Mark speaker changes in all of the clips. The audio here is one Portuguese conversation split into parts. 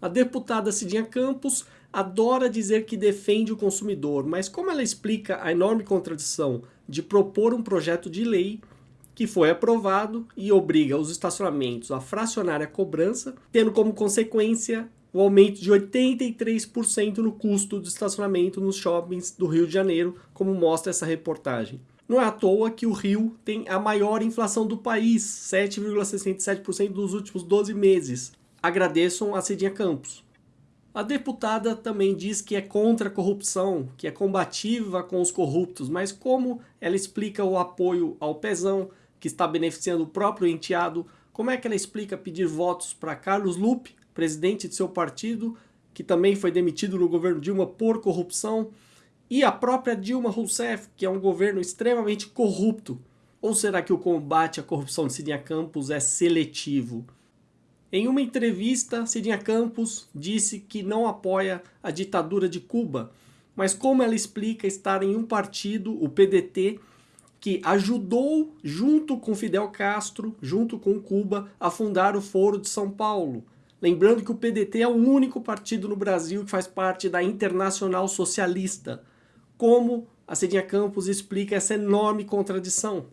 Speaker 1: A deputada Cidinha Campos adora dizer que defende o consumidor, mas como ela explica a enorme contradição de propor um projeto de lei que foi aprovado e obriga os estacionamentos a fracionar a cobrança, tendo como consequência o aumento de 83% no custo do estacionamento nos shoppings do Rio de Janeiro, como mostra essa reportagem. Não é à toa que o Rio tem a maior inflação do país, 7,67% nos últimos 12 meses. Agradeçam a Cidinha Campos. A deputada também diz que é contra a corrupção, que é combativa com os corruptos, mas como ela explica o apoio ao Pezão, que está beneficiando o próprio enteado, como é que ela explica pedir votos para Carlos Lupe, presidente de seu partido, que também foi demitido no governo Dilma por corrupção, e a própria Dilma Rousseff, que é um governo extremamente corrupto. Ou será que o combate à corrupção de Cidinha Campos é seletivo? Em uma entrevista, Cidinha Campos disse que não apoia a ditadura de Cuba, mas como ela explica estar em um partido, o PDT, que ajudou, junto com Fidel Castro, junto com Cuba, a fundar o Foro de São Paulo. Lembrando que o PDT é o único partido no Brasil que faz parte da Internacional Socialista. Como a Cidinha Campos explica essa enorme contradição?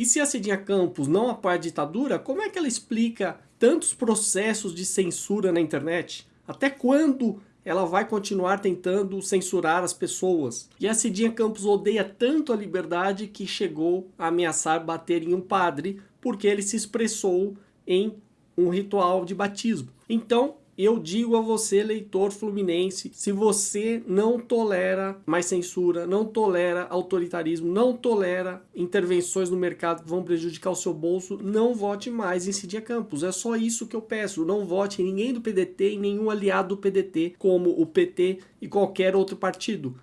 Speaker 1: E se a Cidinha Campos não apoia a ditadura, como é que ela explica tantos processos de censura na internet? Até quando ela vai continuar tentando censurar as pessoas? E a Cidinha Campos odeia tanto a liberdade que chegou a ameaçar bater em um padre porque ele se expressou em um ritual de batismo. Então, eu digo a você, leitor fluminense, se você não tolera mais censura, não tolera autoritarismo, não tolera intervenções no mercado que vão prejudicar o seu bolso, não vote mais em Cidinha Campos. É só isso que eu peço. Não vote em ninguém do PDT e nenhum aliado do PDT, como o PT e qualquer outro partido.